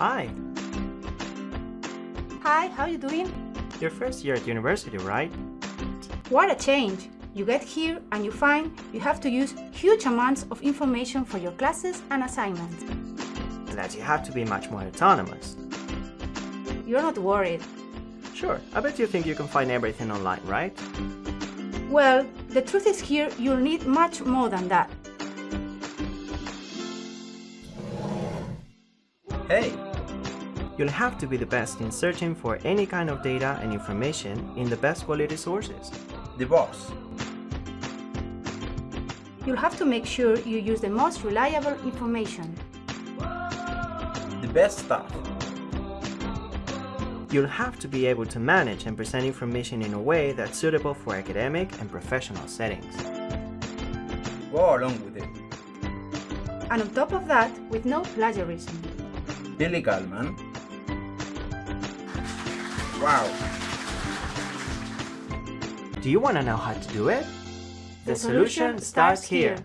Hi, Hi, how are you doing? your first year at university, right? What a change! You get here and you find you have to use huge amounts of information for your classes and assignments. And that you have to be much more autonomous. You're not worried. Sure, I bet you think you can find everything online, right? Well, the truth is here you'll need much more than that. Hey, You'll have to be the best in searching for any kind of data and information in the best quality sources. the boss. You'll have to make sure you use the most reliable information. The best stuff. You'll have to be able to manage and present information in a way that's suitable for academic and professional settings. Go along with it. And on top of that, with no plagiarism. Billy Gallman. Wow. Do you want to know how to do it? The solution starts here.